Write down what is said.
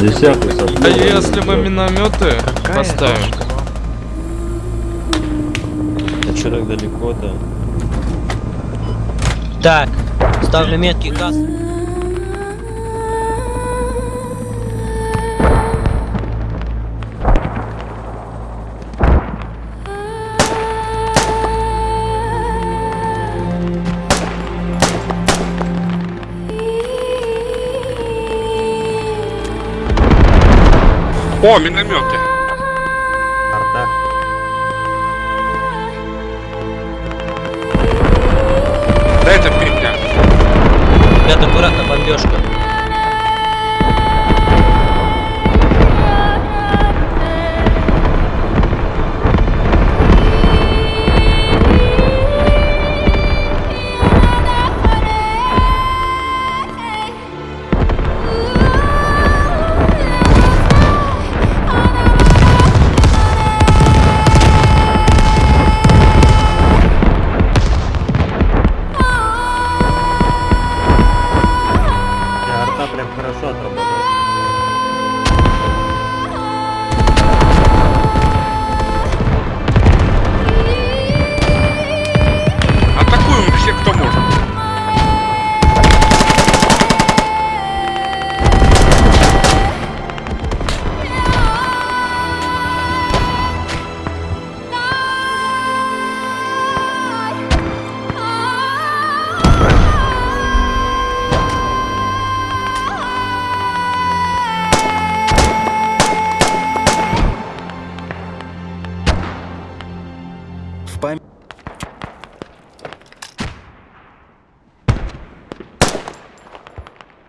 Десятый А если мы минометы поставим? А что так далеко-то? Так, ставлю метки газ. О, минометы. Арта. Да это фигня. Ребята, аккуратно, бомбежка. para preparação, trombone.